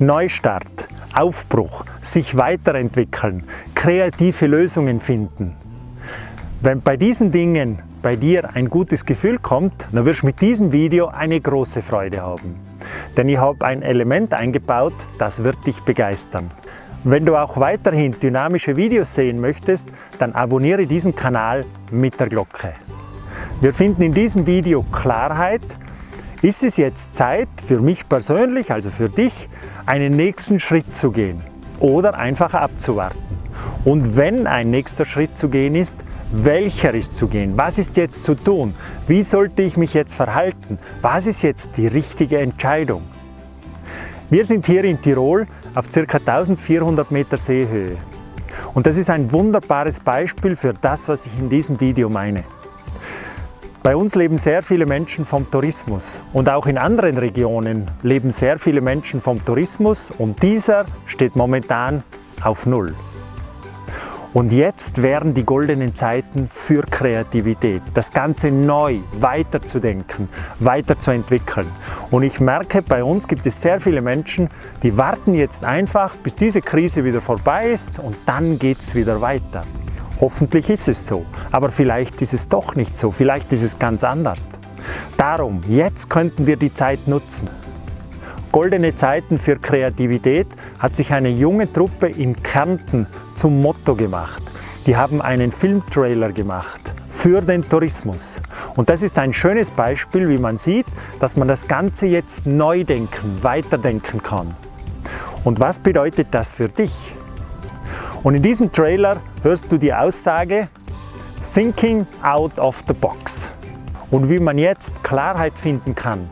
Neustart, Aufbruch, sich weiterentwickeln, kreative Lösungen finden. Wenn bei diesen Dingen bei dir ein gutes Gefühl kommt, dann wirst du mit diesem Video eine große Freude haben. Denn ich habe ein Element eingebaut, das wird dich begeistern. Wenn du auch weiterhin dynamische Videos sehen möchtest, dann abonniere diesen Kanal mit der Glocke. Wir finden in diesem Video Klarheit. Ist es jetzt Zeit für mich persönlich, also für dich, einen nächsten Schritt zu gehen oder einfach abzuwarten? Und wenn ein nächster Schritt zu gehen ist, welcher ist zu gehen? Was ist jetzt zu tun? Wie sollte ich mich jetzt verhalten? Was ist jetzt die richtige Entscheidung? Wir sind hier in Tirol auf ca. 1400 Meter Seehöhe. Und das ist ein wunderbares Beispiel für das, was ich in diesem Video meine. Bei uns leben sehr viele Menschen vom Tourismus und auch in anderen Regionen leben sehr viele Menschen vom Tourismus und dieser steht momentan auf Null. Und jetzt wären die goldenen Zeiten für Kreativität, das Ganze neu weiterzudenken, weiterzuentwickeln. Und ich merke, bei uns gibt es sehr viele Menschen, die warten jetzt einfach, bis diese Krise wieder vorbei ist und dann geht es wieder weiter. Hoffentlich ist es so, aber vielleicht ist es doch nicht so, vielleicht ist es ganz anders. Darum, jetzt könnten wir die Zeit nutzen. Goldene Zeiten für Kreativität hat sich eine junge Truppe in Kärnten zum Motto gemacht. Die haben einen Filmtrailer gemacht für den Tourismus. Und das ist ein schönes Beispiel, wie man sieht, dass man das Ganze jetzt neu denken, weiterdenken kann. Und was bedeutet das für dich? Und in diesem Trailer hörst du die Aussage Thinking out of the box. Und wie man jetzt Klarheit finden kann,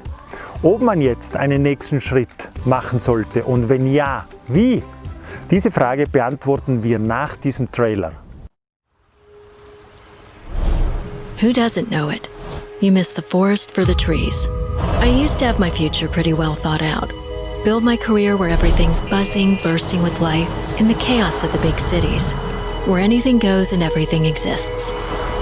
ob man jetzt einen nächsten Schritt machen sollte und wenn ja, wie? Diese Frage beantworten wir nach diesem Trailer. Who doesn't know it? You miss the forest for the trees. I used to have my future pretty well thought out. Build my career where everything's buzzing, bursting with life, in the chaos of the big cities, where anything goes and everything exists.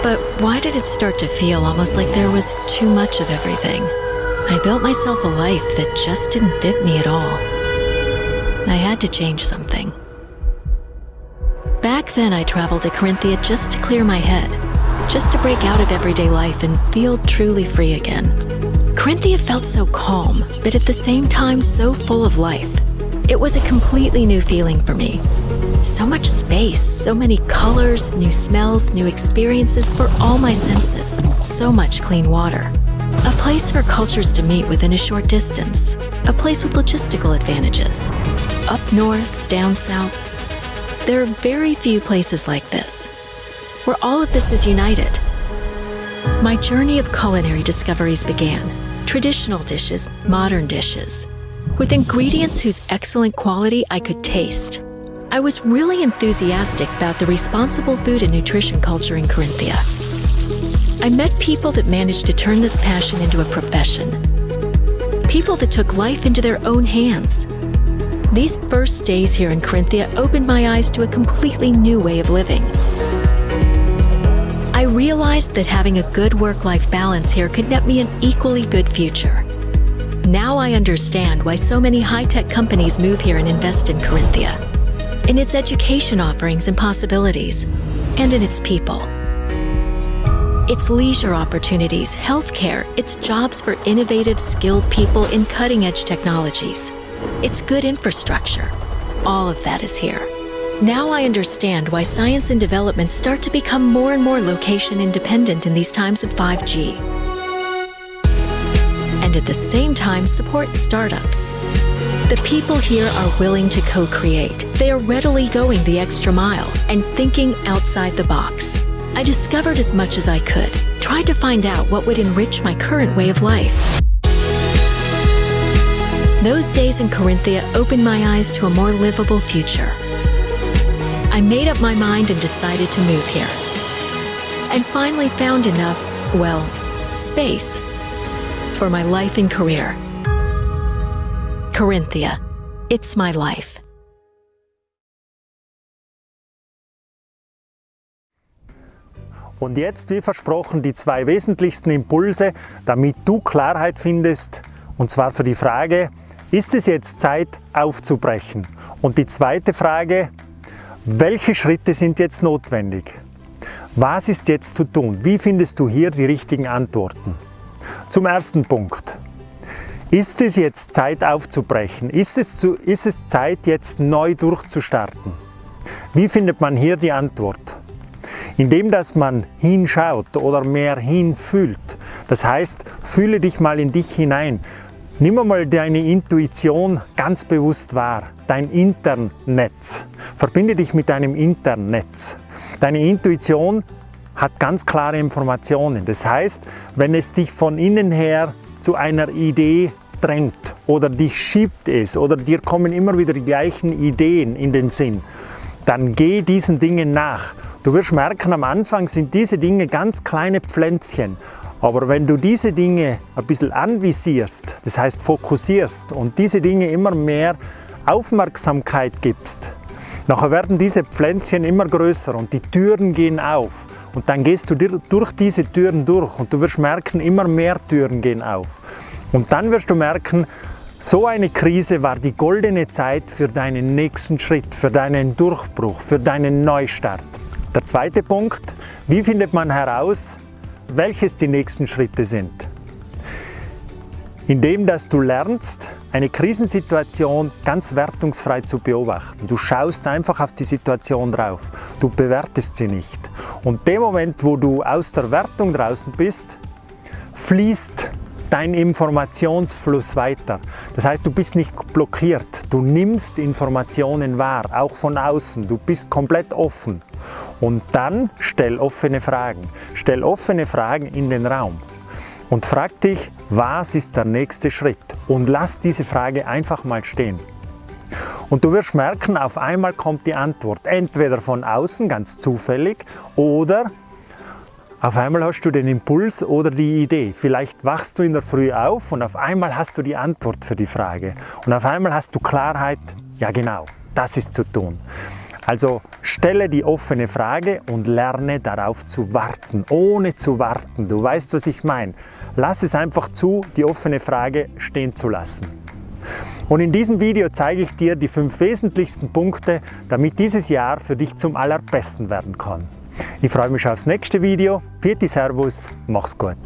But why did it start to feel almost like there was too much of everything? I built myself a life that just didn't fit me at all. I had to change something. Back then, I traveled to Corinthia just to clear my head, just to break out of everyday life and feel truly free again. Corinthia felt so calm, but at the same time so full of life. It was a completely new feeling for me. So much space, so many colors, new smells, new experiences for all my senses. So much clean water. A place for cultures to meet within a short distance. A place with logistical advantages. Up north, down south. There are very few places like this, where all of this is united. My journey of culinary discoveries began. Traditional dishes, modern dishes, with ingredients whose excellent quality I could taste. I was really enthusiastic about the responsible food and nutrition culture in Corinthia. I met people that managed to turn this passion into a profession. People that took life into their own hands. These first days here in Corinthia opened my eyes to a completely new way of living. Realized that having a good work-life balance here could net me an equally good future. Now I understand why so many high-tech companies move here and invest in Corinthia. In its education offerings and possibilities, and in its people. Its leisure opportunities, healthcare, its jobs for innovative, skilled people in cutting edge technologies, its good infrastructure. All of that is here. Now I understand why science and development start to become more and more location independent in these times of 5G. And at the same time, support startups. The people here are willing to co create. They are readily going the extra mile and thinking outside the box. I discovered as much as I could, tried to find out what would enrich my current way of life. Those days in Corinthia opened my eyes to a more livable future. I made up my mind and decided to move here. And finally found enough, well, space for my life and career. Corinthia, it's my life. Und jetzt, wie versprochen, die zwei wesentlichsten Impulse, damit du Klarheit findest, und zwar für die Frage, ist es jetzt Zeit aufzubrechen? Und die zweite Frage, welche Schritte sind jetzt notwendig? Was ist jetzt zu tun? Wie findest du hier die richtigen Antworten? Zum ersten Punkt. Ist es jetzt Zeit aufzubrechen? Ist es, zu, ist es Zeit jetzt neu durchzustarten? Wie findet man hier die Antwort? Indem, dass man hinschaut oder mehr hinfühlt. Das heißt, fühle dich mal in dich hinein. Nimm einmal deine Intuition ganz bewusst wahr, dein Internnetz. Verbinde dich mit deinem Internnetz. Deine Intuition hat ganz klare Informationen. Das heißt, wenn es dich von innen her zu einer Idee drängt oder dich schiebt es oder dir kommen immer wieder die gleichen Ideen in den Sinn, dann geh diesen Dingen nach. Du wirst merken, am Anfang sind diese Dinge ganz kleine Pflänzchen aber wenn du diese Dinge ein bisschen anvisierst, das heißt fokussierst und diese Dinge immer mehr Aufmerksamkeit gibst, nachher werden diese Pflänzchen immer größer und die Türen gehen auf. Und dann gehst du durch diese Türen durch und du wirst merken, immer mehr Türen gehen auf. Und dann wirst du merken, so eine Krise war die goldene Zeit für deinen nächsten Schritt, für deinen Durchbruch, für deinen Neustart. Der zweite Punkt, wie findet man heraus, welches die nächsten Schritte sind. Indem, dass du lernst, eine Krisensituation ganz wertungsfrei zu beobachten. Du schaust einfach auf die Situation drauf. Du bewertest sie nicht. Und dem Moment, wo du aus der Wertung draußen bist, fließt dein Informationsfluss weiter. Das heißt, du bist nicht blockiert. Du nimmst Informationen wahr, auch von außen. Du bist komplett offen. Und dann stell offene Fragen. Stell offene Fragen in den Raum. Und frag dich, was ist der nächste Schritt? Und lass diese Frage einfach mal stehen. Und du wirst merken, auf einmal kommt die Antwort. Entweder von außen, ganz zufällig, oder auf einmal hast du den Impuls oder die Idee. Vielleicht wachst du in der Früh auf und auf einmal hast du die Antwort für die Frage. Und auf einmal hast du Klarheit, ja genau, das ist zu tun. Also stelle die offene Frage und lerne darauf zu warten, ohne zu warten. Du weißt, was ich meine. Lass es einfach zu, die offene Frage stehen zu lassen. Und in diesem Video zeige ich dir die fünf wesentlichsten Punkte, damit dieses Jahr für dich zum allerbesten werden kann. Ich freue mich aufs nächste Video. Vierte Servus, mach's gut.